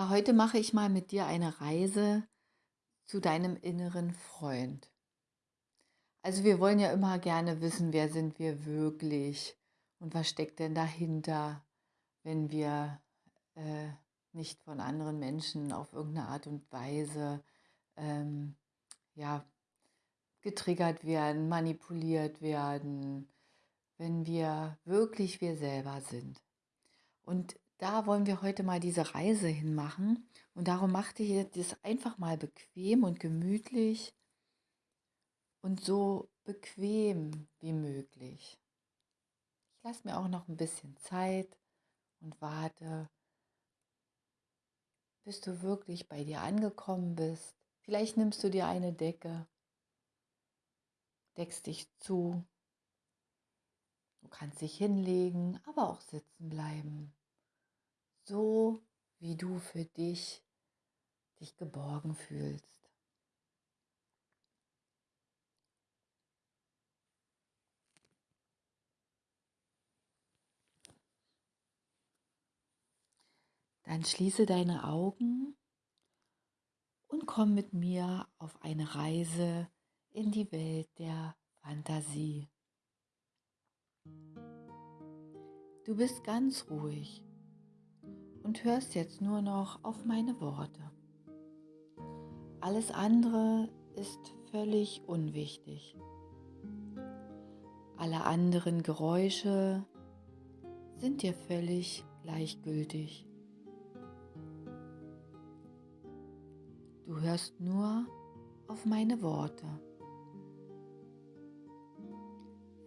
Ja, heute mache ich mal mit dir eine Reise zu deinem inneren Freund. Also wir wollen ja immer gerne wissen, wer sind wir wirklich und was steckt denn dahinter, wenn wir äh, nicht von anderen Menschen auf irgendeine Art und Weise ähm, ja, getriggert werden, manipuliert werden, wenn wir wirklich wir selber sind. Und da wollen wir heute mal diese Reise hinmachen. Und darum machte ich das einfach mal bequem und gemütlich und so bequem wie möglich. Ich lasse mir auch noch ein bisschen Zeit und warte, bis du wirklich bei dir angekommen bist. Vielleicht nimmst du dir eine Decke, deckst dich zu. Du kannst dich hinlegen, aber auch sitzen bleiben so wie du für dich dich geborgen fühlst. Dann schließe deine Augen und komm mit mir auf eine Reise in die Welt der Fantasie. Du bist ganz ruhig und hörst jetzt nur noch auf meine Worte. Alles andere ist völlig unwichtig. Alle anderen Geräusche sind dir völlig gleichgültig. Du hörst nur auf meine Worte.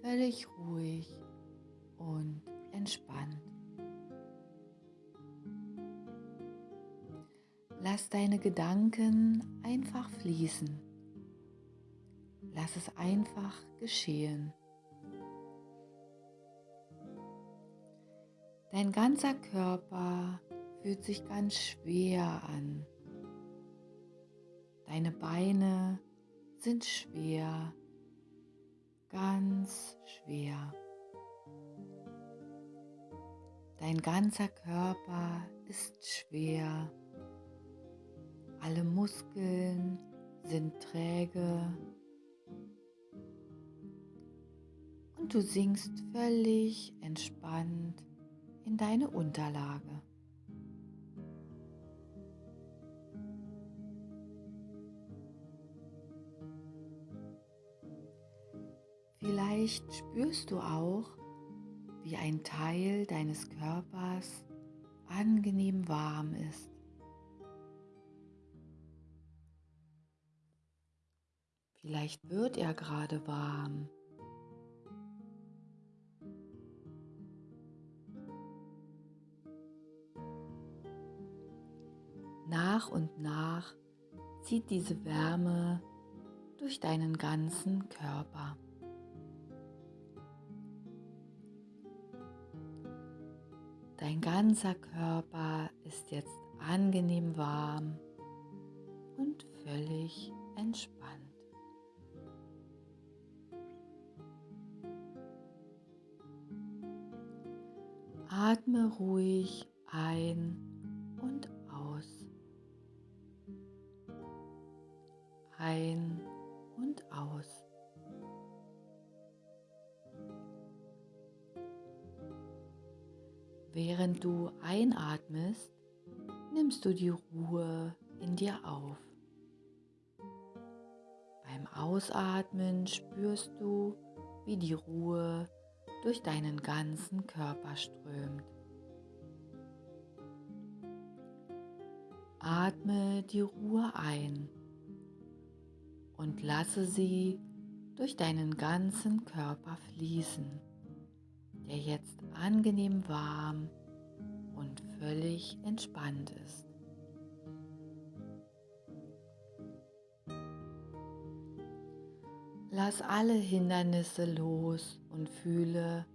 Völlig ruhig und entspannt. Lass deine Gedanken einfach fließen. Lass es einfach geschehen. Dein ganzer Körper fühlt sich ganz schwer an. Deine Beine sind schwer, ganz schwer. Dein ganzer Körper ist schwer alle Muskeln sind träge und du sinkst völlig entspannt in deine Unterlage. Vielleicht spürst du auch, wie ein Teil deines Körpers angenehm warm ist. Vielleicht wird er gerade warm. Nach und nach zieht diese Wärme durch deinen ganzen Körper. Dein ganzer Körper ist jetzt angenehm warm und völlig entspannt. Atme ruhig ein und aus. Ein und aus. Während du einatmest, nimmst du die Ruhe in dir auf. Beim Ausatmen spürst du, wie die Ruhe durch deinen ganzen Körper strömt. Atme die Ruhe ein und lasse sie durch deinen ganzen Körper fließen, der jetzt angenehm warm und völlig entspannt ist. Lass alle Hindernisse los und fühle,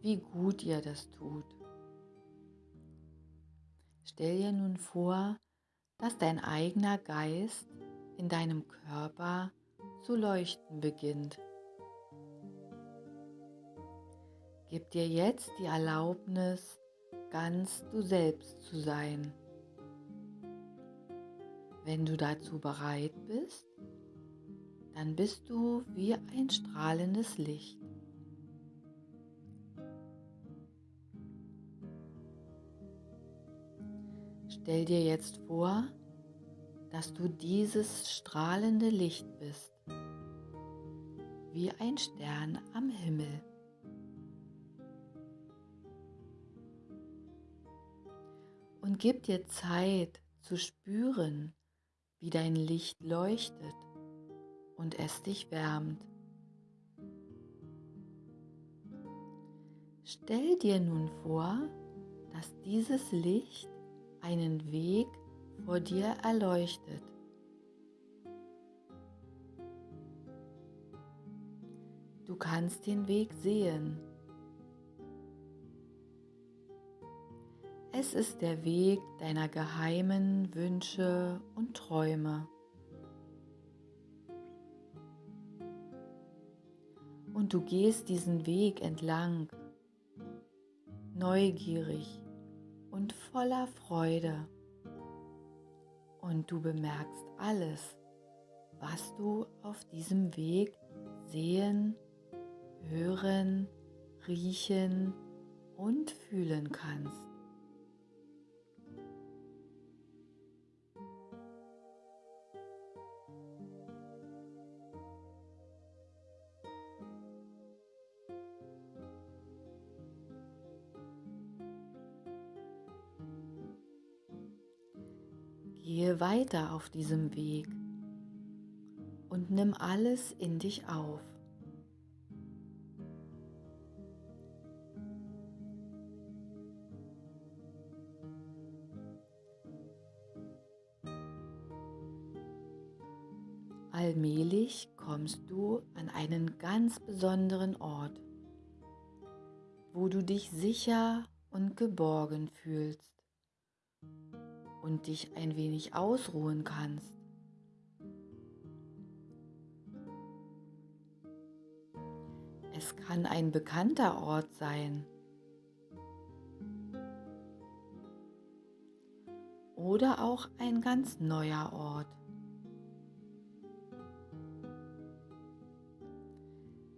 wie gut ihr das tut. Stell dir nun vor, dass dein eigener Geist in deinem Körper zu leuchten beginnt. Gib dir jetzt die Erlaubnis, ganz du selbst zu sein, Wenn du dazu bereit bist, dann bist du wie ein strahlendes Licht. Stell dir jetzt vor, dass du dieses strahlende Licht bist, wie ein Stern am Himmel. Und gib dir Zeit zu spüren, wie dein Licht leuchtet und es dich wärmt. Stell dir nun vor, dass dieses Licht einen Weg vor dir erleuchtet. Du kannst den Weg sehen. Es ist der Weg deiner geheimen Wünsche und Träume. Und du gehst diesen Weg entlang, neugierig und voller Freude. Und du bemerkst alles, was du auf diesem Weg sehen, hören, riechen und fühlen kannst. Weiter auf diesem Weg und nimm alles in dich auf. Allmählich kommst du an einen ganz besonderen Ort, wo du dich sicher und geborgen fühlst und dich ein wenig ausruhen kannst. Es kann ein bekannter Ort sein oder auch ein ganz neuer Ort.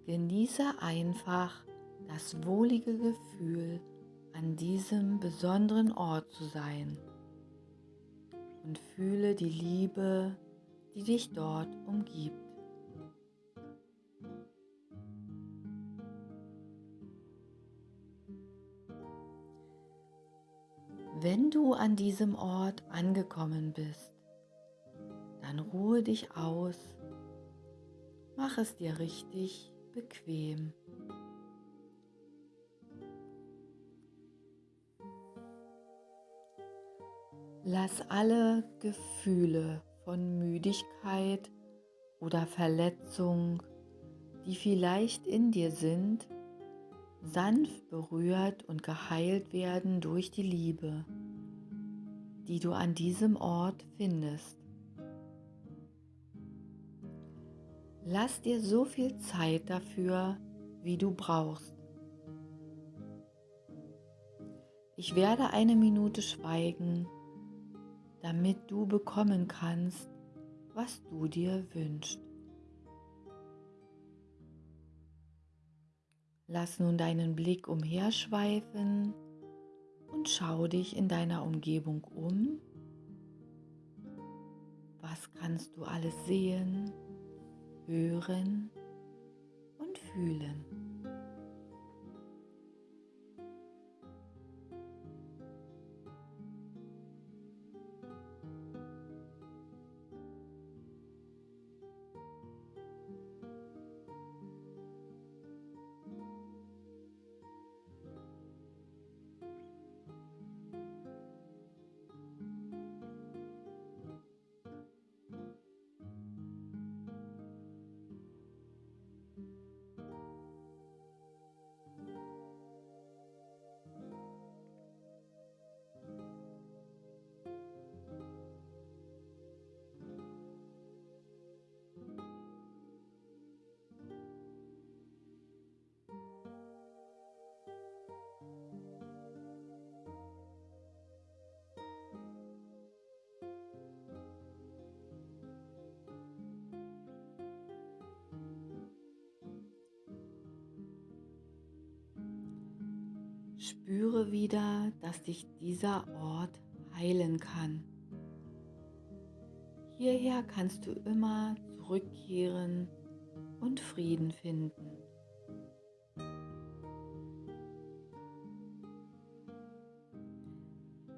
Genieße einfach das wohlige Gefühl, an diesem besonderen Ort zu sein und fühle die Liebe, die dich dort umgibt. Wenn du an diesem Ort angekommen bist, dann ruhe dich aus, mach es dir richtig bequem. Lass alle Gefühle von Müdigkeit oder Verletzung, die vielleicht in dir sind, sanft berührt und geheilt werden durch die Liebe, die du an diesem Ort findest. Lass dir so viel Zeit dafür, wie du brauchst. Ich werde eine Minute schweigen damit du bekommen kannst, was du dir wünschst. Lass nun deinen Blick umherschweifen und schau dich in deiner Umgebung um. Was kannst du alles sehen, hören und fühlen? Spüre wieder, dass dich dieser Ort heilen kann. Hierher kannst du immer zurückkehren und Frieden finden.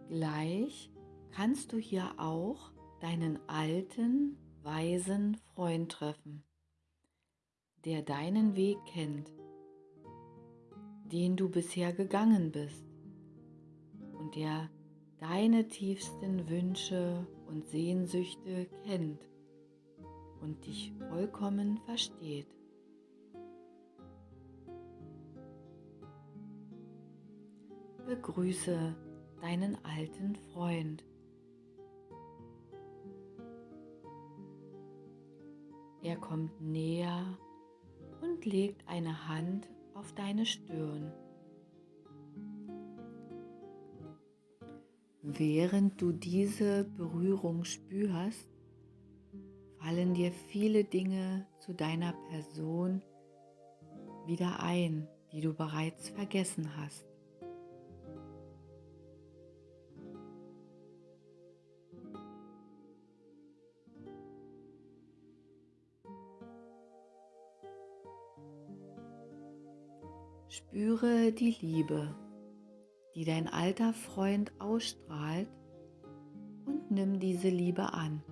Gleich kannst du hier auch deinen alten, weisen Freund treffen, der deinen Weg kennt, den du bisher gegangen bist und der deine tiefsten Wünsche und Sehnsüchte kennt und dich vollkommen versteht. Begrüße deinen alten Freund. Er kommt näher und legt eine Hand auf deine Stirn. Während du diese Berührung spürst, fallen dir viele Dinge zu deiner Person wieder ein, die du bereits vergessen hast. Spüre die Liebe, die dein alter Freund ausstrahlt und nimm diese Liebe an.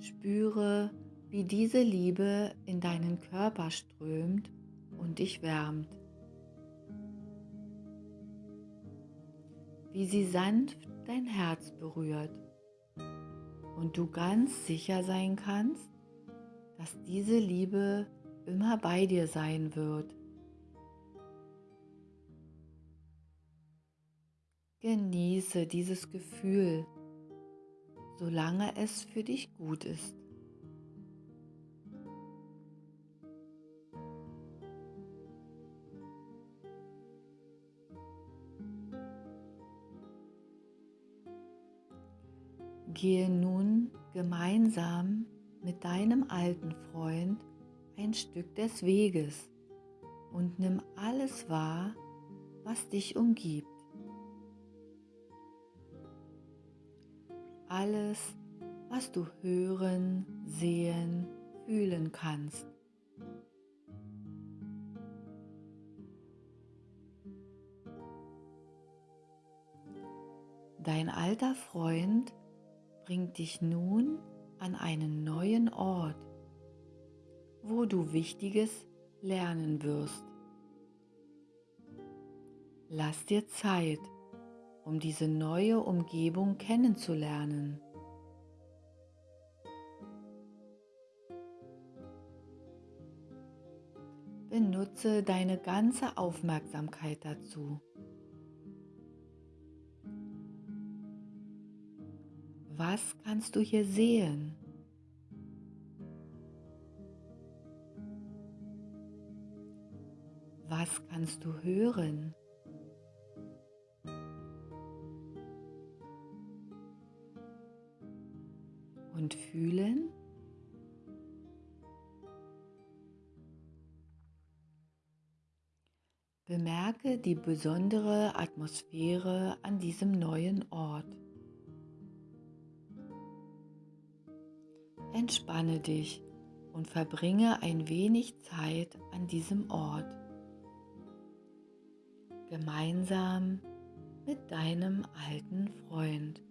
Spüre, wie diese Liebe in deinen Körper strömt und dich wärmt. Wie sie sanft dein Herz berührt und du ganz sicher sein kannst, dass diese Liebe immer bei dir sein wird. Genieße dieses Gefühl, solange es für dich gut ist. Gehe nun gemeinsam mit deinem alten Freund ein Stück des Weges und nimm alles wahr, was dich umgibt. Alles, was du hören, sehen, fühlen kannst. Dein alter Freund bringt dich nun an einen neuen Ort, wo du Wichtiges lernen wirst. Lass dir Zeit, um diese neue Umgebung kennenzulernen. Benutze deine ganze Aufmerksamkeit dazu. Was kannst du hier sehen? Was kannst du hören? Und fühlen? Bemerke die besondere Atmosphäre an diesem neuen Ort. Entspanne dich und verbringe ein wenig Zeit an diesem Ort. Gemeinsam mit deinem alten Freund.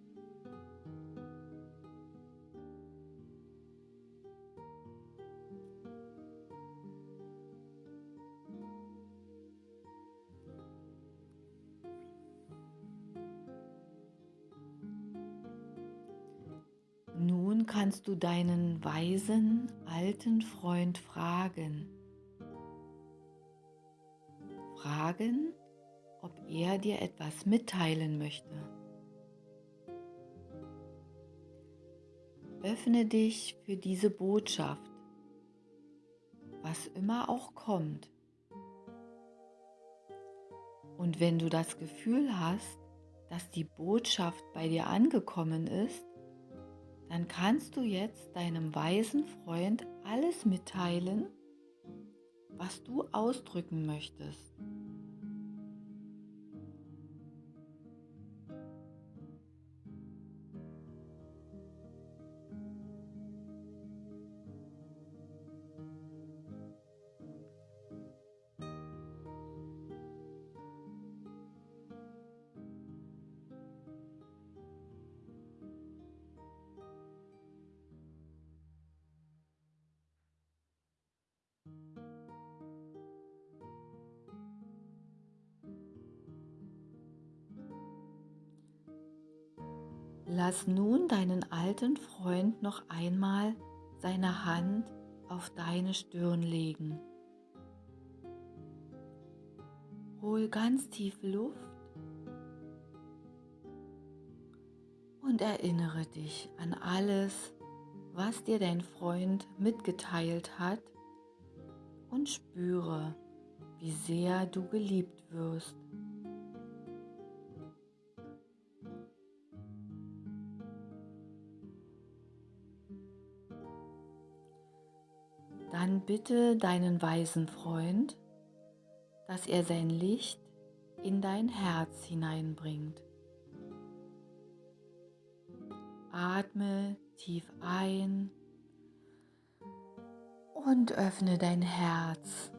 Kannst du deinen weisen alten Freund fragen. Fragen, ob er dir etwas mitteilen möchte. Öffne dich für diese Botschaft, was immer auch kommt. Und wenn du das Gefühl hast, dass die Botschaft bei dir angekommen ist, dann kannst du jetzt deinem weisen Freund alles mitteilen, was du ausdrücken möchtest. Lass nun deinen alten Freund noch einmal seine Hand auf deine Stirn legen. Hol ganz tief Luft und erinnere dich an alles, was dir dein Freund mitgeteilt hat und spüre, wie sehr du geliebt wirst. Dann bitte deinen weisen Freund, dass er sein Licht in dein Herz hineinbringt. Atme tief ein und öffne dein Herz.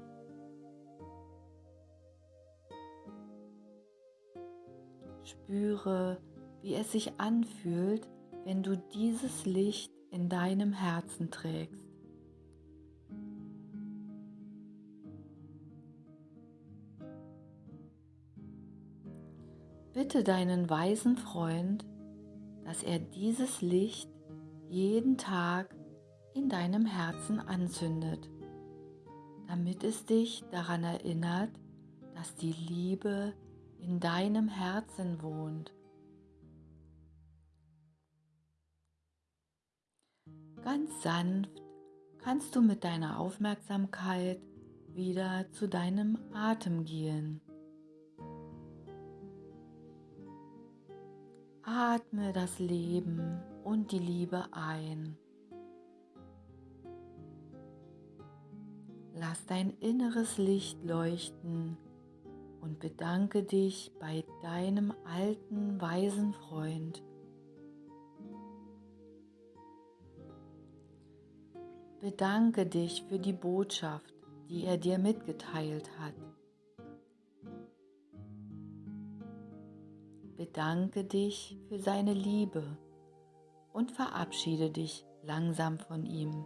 Spüre, wie es sich anfühlt, wenn du dieses Licht in deinem Herzen trägst. Bitte deinen weisen Freund, dass er dieses Licht jeden Tag in deinem Herzen anzündet, damit es dich daran erinnert, dass die Liebe in deinem Herzen wohnt. Ganz sanft kannst du mit deiner Aufmerksamkeit wieder zu deinem Atem gehen. Atme das Leben und die Liebe ein. Lass dein inneres Licht leuchten und bedanke dich bei deinem alten, weisen Freund. Bedanke dich für die Botschaft, die er dir mitgeteilt hat. Bedanke dich für seine Liebe und verabschiede dich langsam von ihm.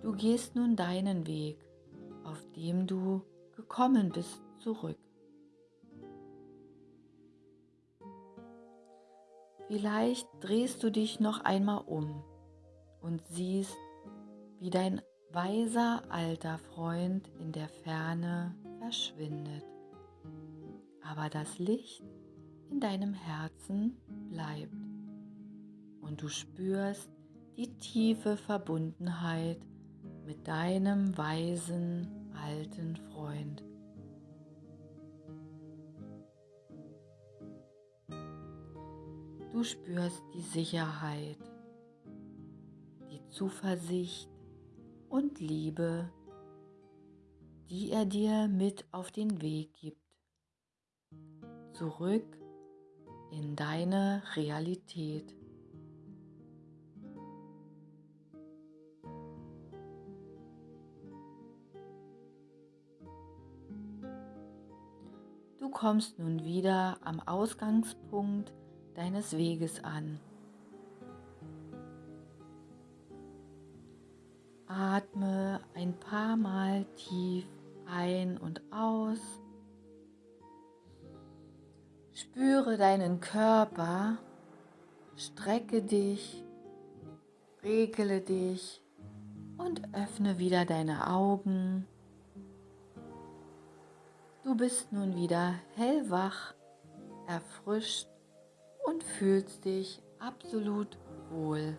Du gehst nun deinen Weg, auf dem du gekommen bist, zurück. Vielleicht drehst du dich noch einmal um und siehst, wie dein weiser alter Freund in der Ferne verschwindet aber das Licht in deinem Herzen bleibt und du spürst die tiefe Verbundenheit mit deinem weisen alten Freund. Du spürst die Sicherheit, die Zuversicht und Liebe, die er dir mit auf den Weg gibt zurück in deine Realität. Du kommst nun wieder am Ausgangspunkt deines Weges an. Atme ein paar Mal tief ein und aus. Spüre deinen Körper, strecke dich, regle dich und öffne wieder deine Augen. Du bist nun wieder hellwach, erfrischt und fühlst dich absolut wohl.